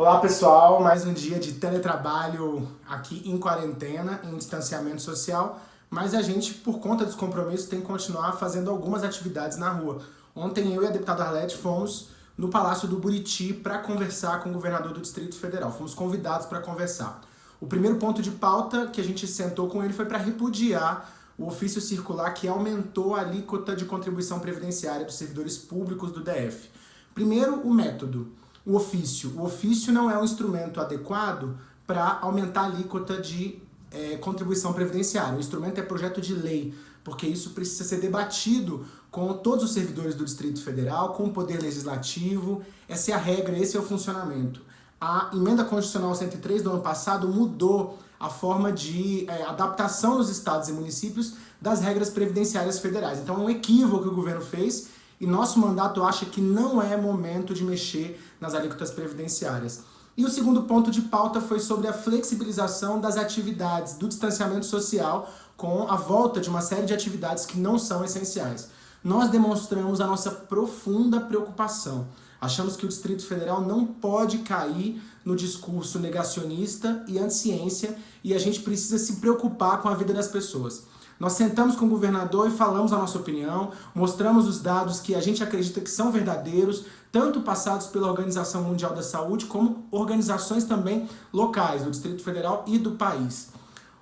Olá pessoal, mais um dia de teletrabalho aqui em quarentena, em distanciamento social, mas a gente, por conta dos compromissos, tem que continuar fazendo algumas atividades na rua. Ontem eu e a deputada Arlete fomos no Palácio do Buriti para conversar com o governador do Distrito Federal. Fomos convidados para conversar. O primeiro ponto de pauta que a gente sentou com ele foi para repudiar o ofício circular que aumentou a alíquota de contribuição previdenciária dos servidores públicos do DF. Primeiro, o método o ofício. O ofício não é um instrumento adequado para aumentar a alíquota de é, contribuição previdenciária. O instrumento é projeto de lei, porque isso precisa ser debatido com todos os servidores do Distrito Federal, com o Poder Legislativo. Essa é a regra, esse é o funcionamento. A emenda constitucional 103 do ano passado mudou a forma de é, adaptação nos estados e municípios das regras previdenciárias federais. Então é um equívoco que o governo fez e nosso mandato acha que não é momento de mexer nas alíquotas previdenciárias. E o segundo ponto de pauta foi sobre a flexibilização das atividades do distanciamento social com a volta de uma série de atividades que não são essenciais. Nós demonstramos a nossa profunda preocupação. Achamos que o Distrito Federal não pode cair no discurso negacionista e anti-ciência e a gente precisa se preocupar com a vida das pessoas. Nós sentamos com o governador e falamos a nossa opinião, mostramos os dados que a gente acredita que são verdadeiros, tanto passados pela Organização Mundial da Saúde, como organizações também locais, do Distrito Federal e do país.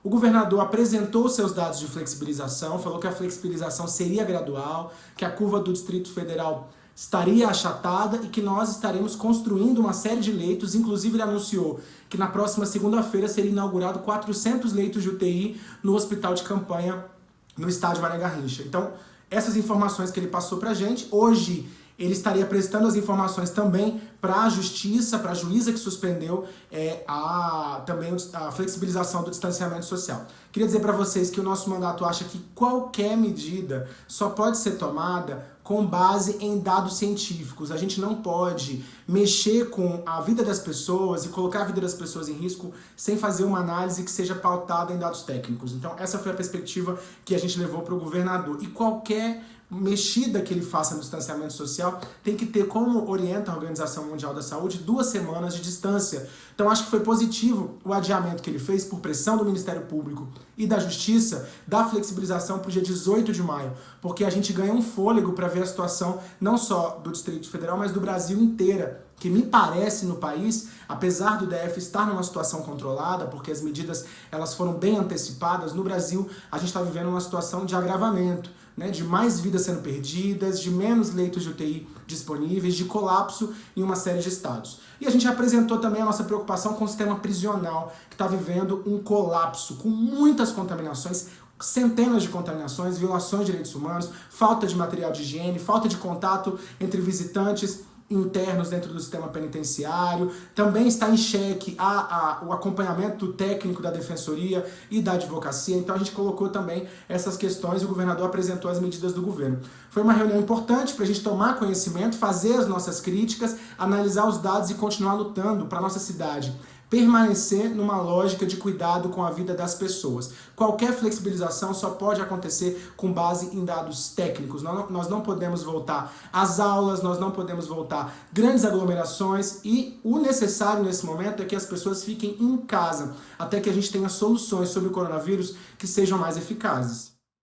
O governador apresentou seus dados de flexibilização, falou que a flexibilização seria gradual, que a curva do Distrito Federal estaria achatada e que nós estaremos construindo uma série de leitos, inclusive ele anunciou que na próxima segunda-feira seria inaugurado 400 leitos de UTI no hospital de campanha no estádio Mané Garrincha. Então, essas informações que ele passou pra gente, hoje ele estaria prestando as informações também para a justiça, para a juíza que suspendeu é, a, também a flexibilização do distanciamento social. Queria dizer para vocês que o nosso mandato acha que qualquer medida só pode ser tomada com base em dados científicos. A gente não pode mexer com a vida das pessoas e colocar a vida das pessoas em risco sem fazer uma análise que seja pautada em dados técnicos. Então essa foi a perspectiva que a gente levou para o governador. E qualquer mexida que ele faça no distanciamento social tem que ter, como orienta a Organização Mundial da Saúde, duas semanas de distância. Então acho que foi positivo o adiamento que ele fez por pressão do Ministério Público e da Justiça da flexibilização para o dia 18 de maio, porque a gente ganha um fôlego para ver a situação não só do Distrito Federal, mas do Brasil inteira que me parece no país, apesar do DF estar numa situação controlada, porque as medidas elas foram bem antecipadas, no Brasil a gente está vivendo uma situação de agravamento né, de mais vidas sendo perdidas, de menos leitos de UTI disponíveis, de colapso em uma série de estados. E a gente apresentou também a nossa preocupação com o sistema prisional, que está vivendo um colapso, com muitas contaminações, centenas de contaminações, violações de direitos humanos, falta de material de higiene, falta de contato entre visitantes internos dentro do sistema penitenciário, também está em xeque a, a, o acompanhamento técnico da defensoria e da advocacia, então a gente colocou também essas questões e o governador apresentou as medidas do governo. Foi uma reunião importante para a gente tomar conhecimento, fazer as nossas críticas, analisar os dados e continuar lutando para a nossa cidade permanecer numa lógica de cuidado com a vida das pessoas. Qualquer flexibilização só pode acontecer com base em dados técnicos. Nós não podemos voltar às aulas, nós não podemos voltar grandes aglomerações e o necessário nesse momento é que as pessoas fiquem em casa até que a gente tenha soluções sobre o coronavírus que sejam mais eficazes.